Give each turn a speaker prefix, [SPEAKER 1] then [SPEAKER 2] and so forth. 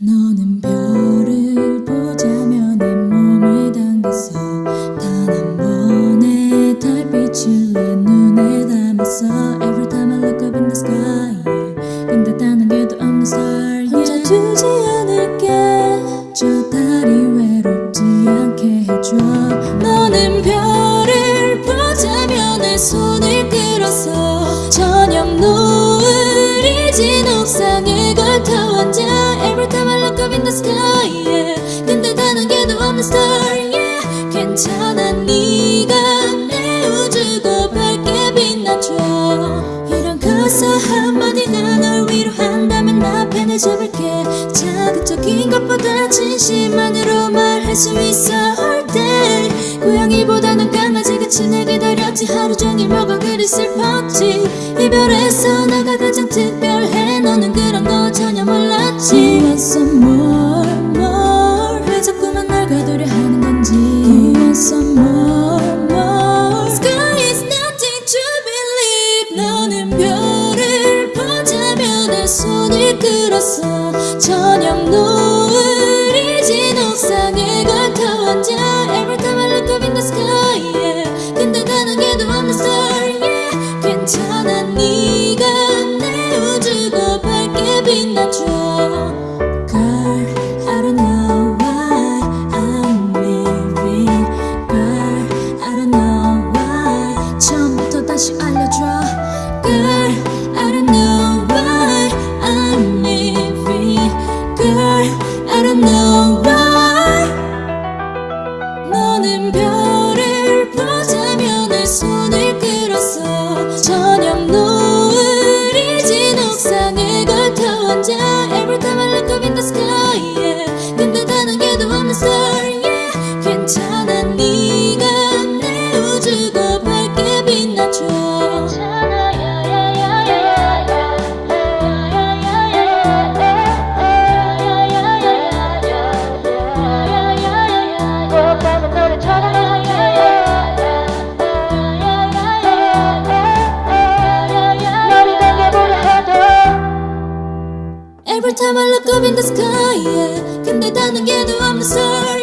[SPEAKER 1] 너는 별을 보자며 내 몸을 당겼어 단 한 번의 달빛을 내 눈에 담았어 Every time I look up in the sky yeah. 근데 단한 개도 없는 star yeah. 혼자 두지 않을 yeah. 괜찮아 네가 내 우주도 밝게 빛나줘. 이런 가사 한마디가 널 위로한다면 나 펜을 잡을게. 자극적인 것보다 진심만으로 말할 수 있어 day 고양이보다는 강아지같이 날 기다렸지. 하루 종일 뭐가 그리 슬펐지. 이별에서 나가 가장 특별해. 너는 그런 거 전혀 몰랐지. You want some more, more? 왜 자꾸만 날 너는 별을 보자며 내 손을 Every time I look up in the sky yeah. 근데 단 한 개도 없는 star